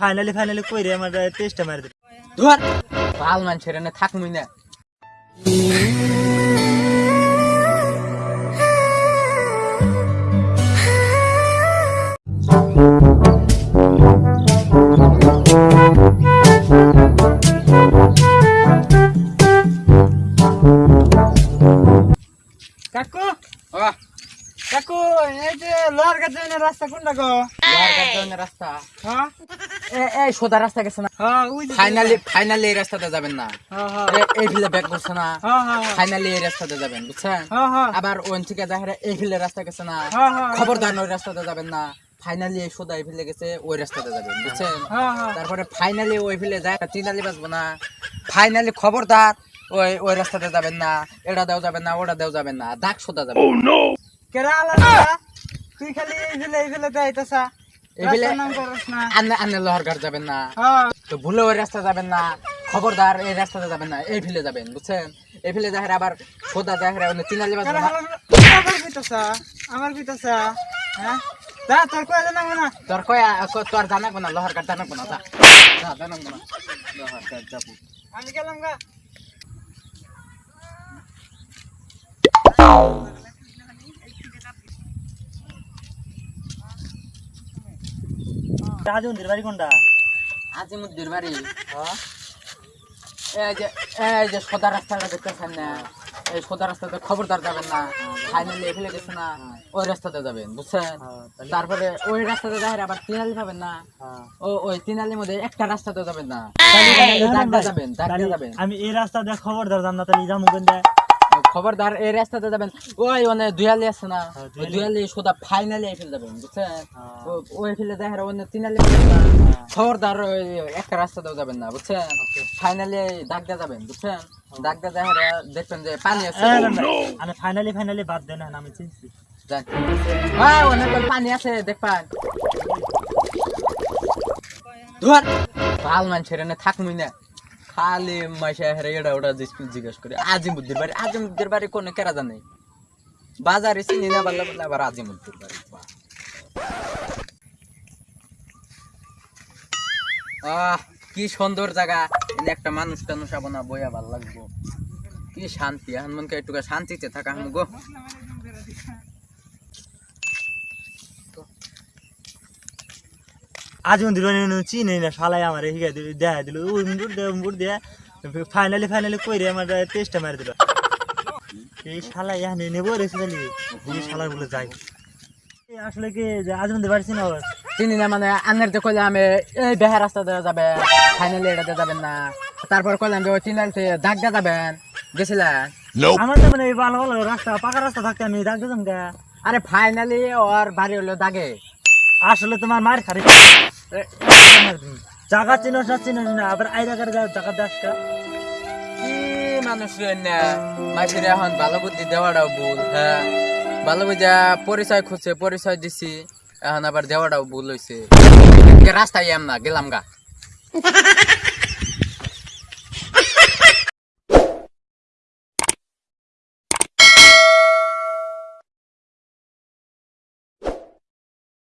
Finally finally কইরে আমার টেস্টটা মারি দিল ধর। ভালো মানুষের এনে থাকমুই না। কাকু? কাকু এই যে লোহার কাছে রাস্তা কোনটা গো? লোহার গাছ রাস্তা। হ্যাঁ? এই সোজা রাস্তা গেছে না। হ্যাঁ ফাইনালি ফাইনালি এই রাস্তাতে যাবেন না। হ্যাঁ হ্যাঁ। এই ফিলে ব্যাক করছে না। হ্যাঁ হ্যাঁ ফাইনালি এই রাস্তাতে যাবেন বুঝছেন? হ্যাঁ হ্যাঁ। আবার ওন থেকে দেখে এই ফিলে রাস্তা গেছে না। হ্যাঁ, হ্যাঁ। খবরদার ওই রাস্তাতে যাবেন না। ফাইনালি এই সোজা এই ফিলে গেছে ওই রাস্তাতে যাবেন বুঝছেন? হ্যাঁ হ্যাঁ। তারপরে ফাইনালি ওই ফিলে যায় তিনালি বাজবো না। ফাইনালি খবরদার ওই ওই রাস্তাতে যাবেন না। এটা দেও যাবেন না ওটা দেও যাবেন না। দাগ সোজা যাবেন কেরা আলাদা তুই খালি এই ফেলে এই ফেলে যাইতাছা। লোহারঘাট যাবেন না। হ্যাঁ। তো ভুলে ওই রাস্তা যাবেন না খবরদার এই রাস্তাতে যাবেন না এই ফিলে যাবেন বুঝছেন? এই ফিলে আবার সোজা দেখে ওই তিনালি বাজবো কেরা না আলাদা আমার বিতাসা আমার বিতাসা হ্যাঁ? যা তোর কয় জানাব না? তোর কয় তোর জানাব না লোহারঘাট জানাব না যা। যা, জানাব না। লোহারঘাট যাব। আমি গেলাম গা। বাড়ি কোনটা? আজিমুদ্দির বাড়ি। হ্যাঁ। এই যে এই যে সোজা রাস্তাটা দেখতেছেন না? এই সোজা রাস্তাতে খবরদার যাবেন না। ফাইনালি গেছে না ওই রাস্তাতে যাবেন বুঝছেন? তারপরে ওই রাস্তাতে যাবেন আবার তিনালি পাবেন না। ও ওই তিনালির মধ্যে একটা রাস্তাতে যাবেন না। যাবেন যাবেন আমি এই রাস্তা দিয়ে খবর ধরতাম না তাহলে যাব খবরদার এই রাস্তাতে যাবেন। ওই মানে দুয়ালি আছে না হ্যাঁ, দুয়ালি। সোজা ফাইনালি এফেল যাবেন বুঝছেন? হ্যাঁ। ওই ফেলে দেখেন ওই তিনালি খবরদার ওই একটা রাস্তাতেও যাবেন না বুঝছেন? ফাইনালি দাগটা যাবেন বুঝছেন? দাগটা দেখেন দেখবেন যে পানি আছে। আমি ফাইনালি ফাইনালি বাদ দেন না আমি চিনছি। হ্যাঁ অনেক পানি আছে দেখবেন। ধর! ভালো মানুষের থাকমুই না। খালি মাসে হেরে এটা ওটা জিজ্ঞেস- করি আজিমুদ্দির বাড়ি আজিমুদ্দির বাড়ি কোনো কেরা জানে? বাজারে চিনি না, পারলে বলে আবার আজিমুদ্দির বাড়ি আহ, কি সুন্দর জায়গা। একটা মানুষ টানুষ আবো না বইয়া ভালো লাগবো। কি শান্তি, এখন মনকে একটু শান্তিতে থাকা হাম গো আজ মন্দির বাড়ি চিনি না শালাই আমার হিগা দিল দেখা দিল। দে উমবুর দিয়ে ফাইনালি ফাইনালি কইরে আমার টেস্টটা মারি দিল। এই শালা ইয়া নেব রেসে দিলি এই শালা গুলো যাই। আসলে কি যে আজ মন্দির বাড়ি চিনা আবার চিনি না মানে আনের যে কইলে আমি এই বেহার রাস্তা দিয়ে যাবে ফাইনালি এটাতে যাবেন না। তারপর কইলাম যে ওই চিনালতে দাগ দিয়ে যাবেন। গেছিলেন আমার তো মানে ভালো ভালো রাস্তা পাকা রাস্তা থাকতে আমি ডাক দিতাম গা। আরে ফাইনালি ওর বাড়ি হলো দাগে। আসলে তোমার মার খারি জায়গা চিনস না চিনস না আবার আইরা জায়গা দাস কা কি মানুষ রে না মাঝিরে এখন ভালো বুদ্ধি দেওয়াটাও ভুল হ্যাঁ? ভালো বুঝা পরিচয় খুঁজছে পরিচয় দিছি এখন আবার দেওয়াটাও ভুল হয়েছে রাস্তায় এম না গেলাম গা।